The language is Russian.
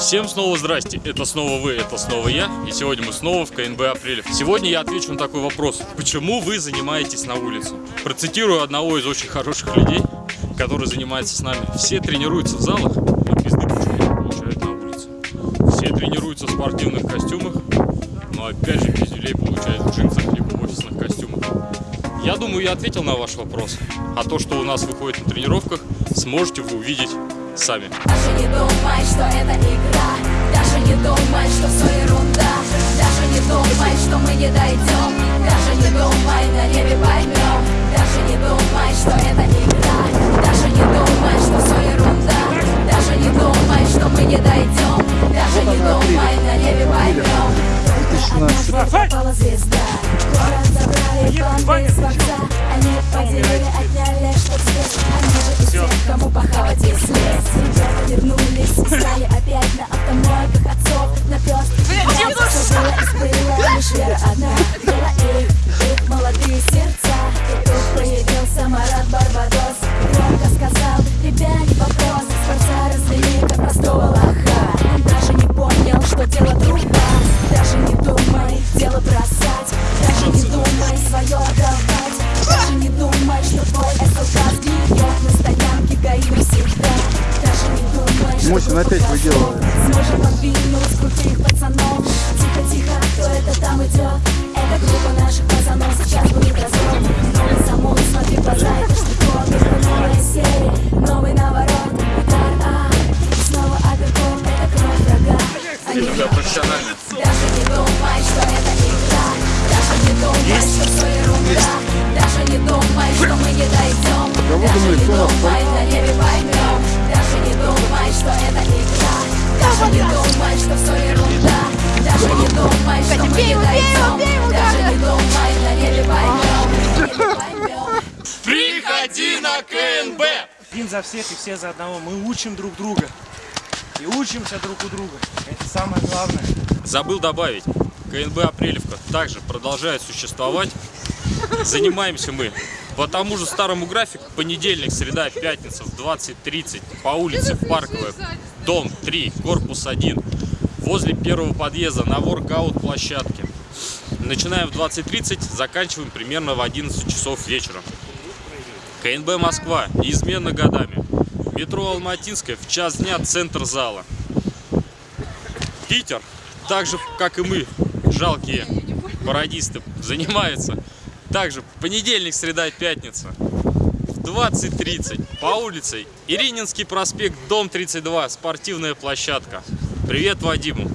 Всем снова здрасте, это снова вы, это снова я, и сегодня мы снова в КНБ Апрелев. Сегодня я отвечу на такой вопрос, почему вы занимаетесь на улице? Процитирую одного из очень хороших людей, который занимается с нами. Все тренируются в залах, но пизды получают на улице. Все тренируются в спортивных костюмах, но опять же пиздюлей получают в джинсах либо в офисных костюмах. Я думаю, я ответил на ваш вопрос. А то, что у нас выходит на тренировках, сможете вы увидеть сами. Даже не думай, что это игра. Даже не думай, что все ерунда. Даже не думай, что мы не дойдем Даже не думай, на небе поймем Даже не думай, что это игра. Даже не думай, что все ерунда. Даже не думай, что мы не дойдем Даже не думай, на небе поймем однажды попала звезда. Город забрали банды из дворца Они поделили, отняли, что здесь Они же и всех, кому похавать и вера одна. Была их, их молодые сердца. И тут появился Марат Барбадос? Громко сказал, тебя не вопрос Скворца развели, как простого лоха. Он даже не понял, что дело труба Даже не думай, дело бросать. Даже не думай, свое отдавать. Даже не думай, что твой СЛК сгниет На стоянке ГАИ навсегда Даже не думай, что Мосин опять выделывает. Думай, что это игра Даже не думай, что все ерунда Даже не думай, что мы не дойдем Даже не думай, на небе поймем Даже не думай, что это игра Даже не думай, что все ерунда Даже не думай, что мы не дойдем Даже не думай, на небе поймем Приходи на КНБ! Один за всех и все за одного. Мы учим друг друга. И учимся друг у друга. Это самое главное. Забыл добавить, КНБ Апрелевка также продолжает существовать. Занимаемся мы по тому же старому графику. Понедельник, среда, пятница в 20.30 по улице Парковая, дом 3, корпус 1, возле первого подъезда на воркаут площадке. Начинаем в 20.30, заканчиваем примерно в 11 часов вечера. КНБ Москва неизменно годами. Метро Алматинская в час дня центр зала. Питер, так же как и мы, жалкие пародисты, занимается также понедельник, среда, пятница в 20.30 по улице Ирининский проспект, дом 32, спортивная площадка. Привет Вадиму.